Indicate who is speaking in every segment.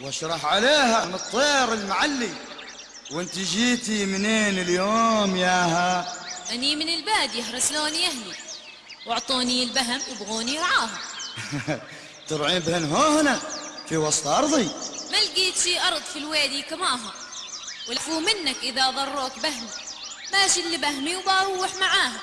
Speaker 1: واشرح عليها من الطير المعلي. وانت جيتي منين اليوم ياها
Speaker 2: أني من البادية رسلوني أهلي. وأعطوني البهم يبغوني رعاها
Speaker 1: ترعين بهن هنا في وسط أرضي.
Speaker 2: ما لقيت شي أرض في الوادي كماها. ولفوا منك إذا ضروك بهمي. ماشي اللي بهمي وبروح معاها.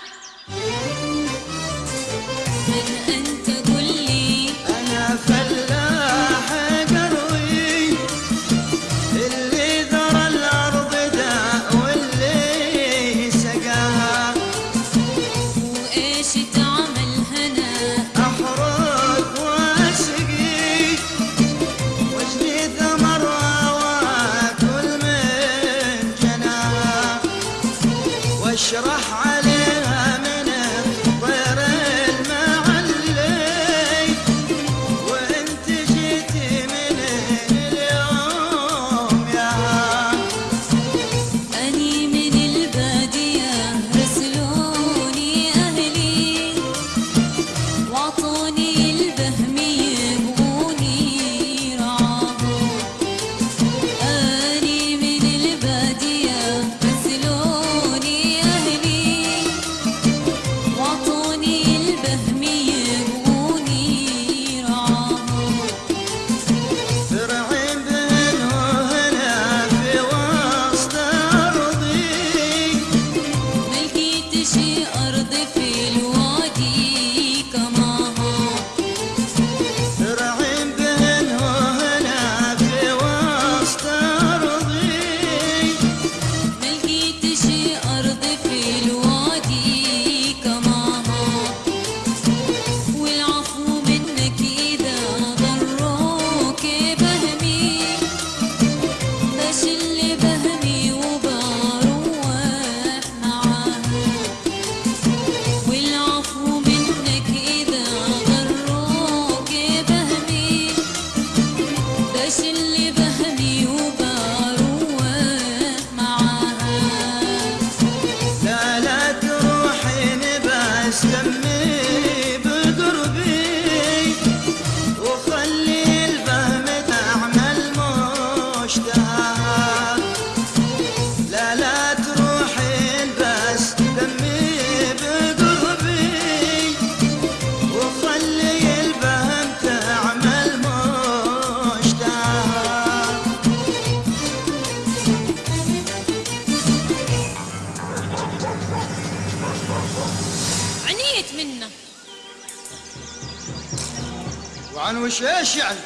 Speaker 1: وعن وش إيش يعني؟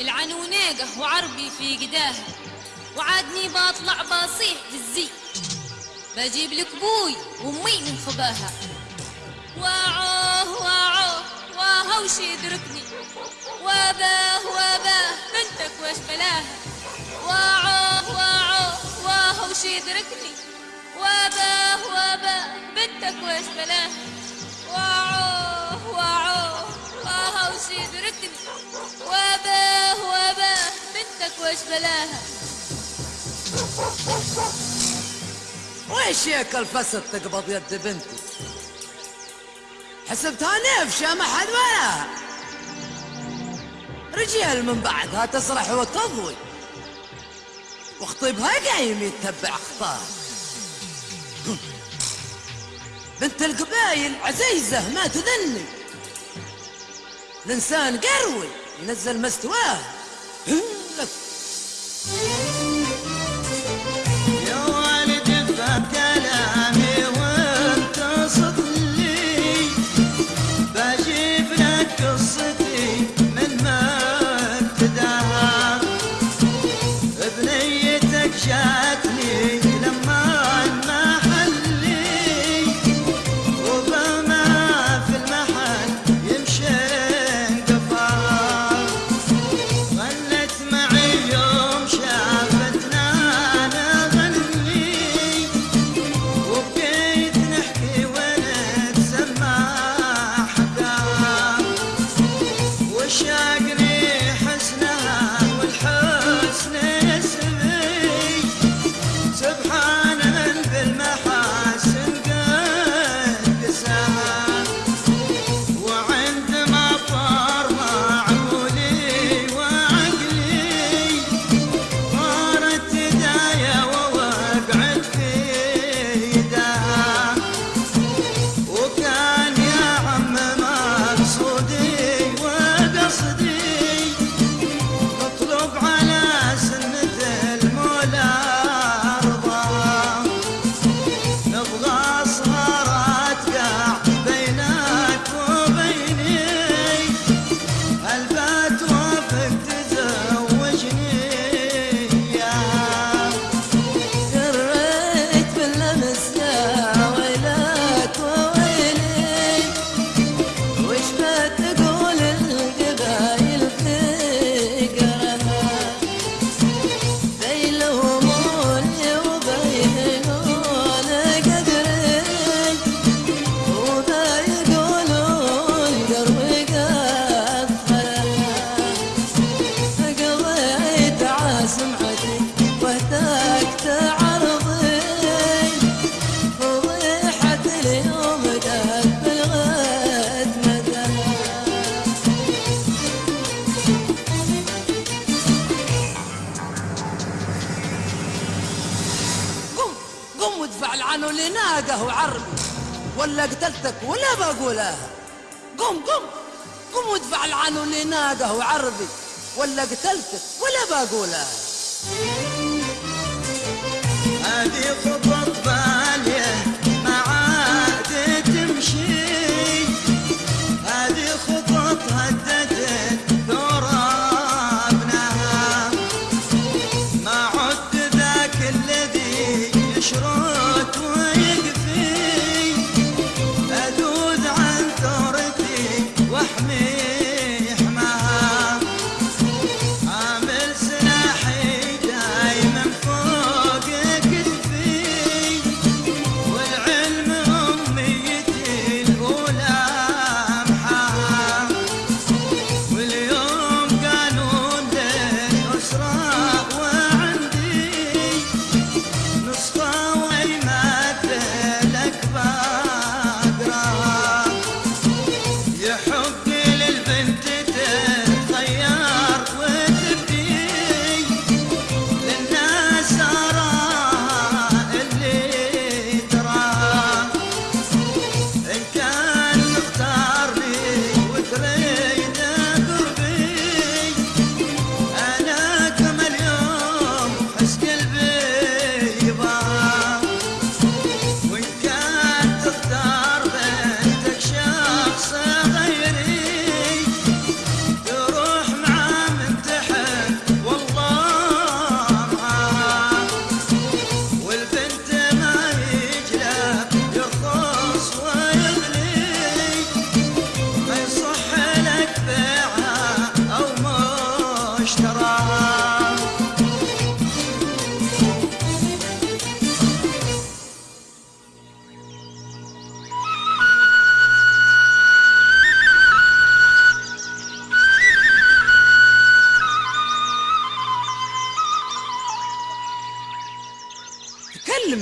Speaker 2: العنونيقة وعربي في قداها وعادني بطلع بصيح بالزي بجيب لك بوي وأمي من خباها. واعوه واعوه واهو وش يدركني. واباه واباه بنتك وش بلاها. واعوه واعوه واهو وش يدركني. واباه واباه بنتك وش بلاها. واعوه وش بلاها.
Speaker 3: ويش ياك الفسد تقبض يد بنتي؟ حسبتها نفشة ما حد ولا. رجال من بعدها تسرح وتضوي. وخطيبها قايم يتبع خطاه بنت القبايل عزيزة ما تذني. الإنسان قروي ينزل مستواه. لك
Speaker 1: وادفع عنه
Speaker 3: اللي ناقه عربي. ولا قتلتك ولا بقولها. قم قم قم وادفع عنه اللي ناقه عربي. ولا قتلتك ولا بقولها.
Speaker 1: هذه خطط باليه ما عاد تمشي. هذه خطط هددت ترابناها ما عد ذاك الذي يشرب.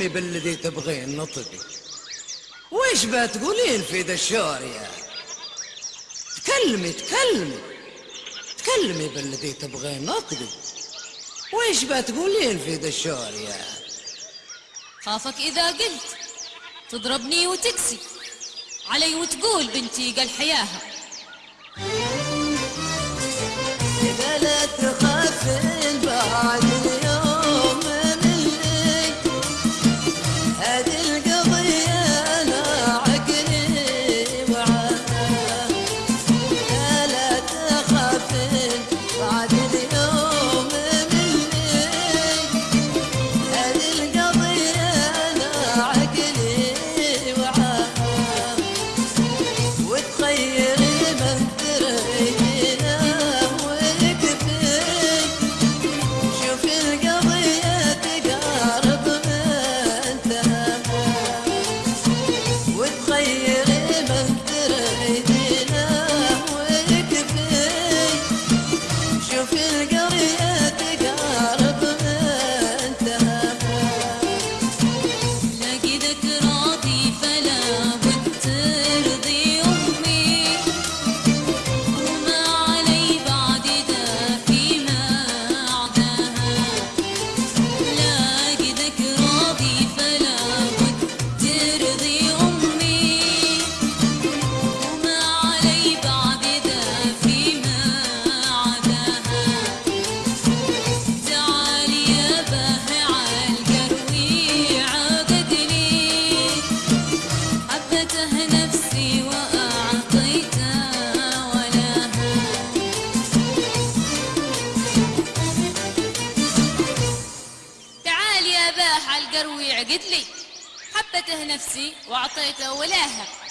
Speaker 3: تفيديني بالذي تبغين نطقي ويش بتقولين في ذا الشعر يا تكلمي تكلمي. تكلمي بالذي تبغين نطقي ويش بتقولين في ذا الشعر يا
Speaker 2: خافك إذا قلت تضربني وتكسي. علي وتقول بنتي قال حياها. أعطيته ولاها.